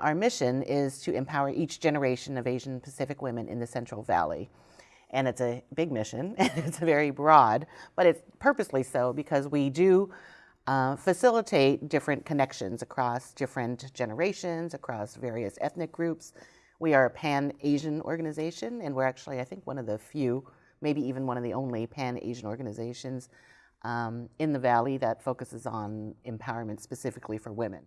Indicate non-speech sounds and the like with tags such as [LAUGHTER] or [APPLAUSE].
Our mission is to empower each generation of Asian Pacific women in the Central Valley. And it's a big mission, [LAUGHS] and it's very broad, but it's purposely so because we do uh, facilitate different connections across different generations, across various ethnic groups. We are a pan-Asian organization, and we're actually, I think, one of the few, maybe even one of the only pan-Asian organizations um, in the Valley that focuses on empowerment specifically for women.